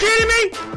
kidding me?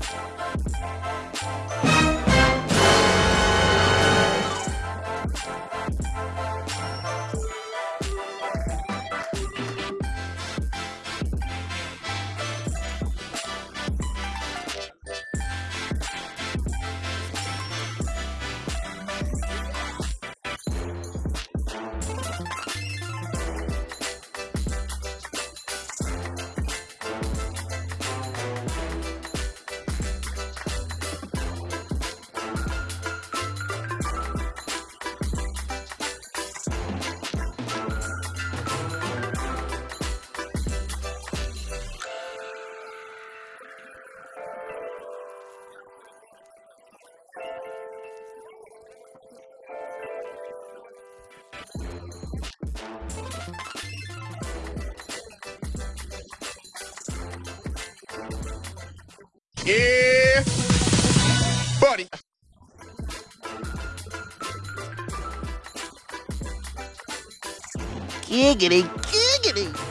Thank you. Yeah, buddy. Giggity, giggity.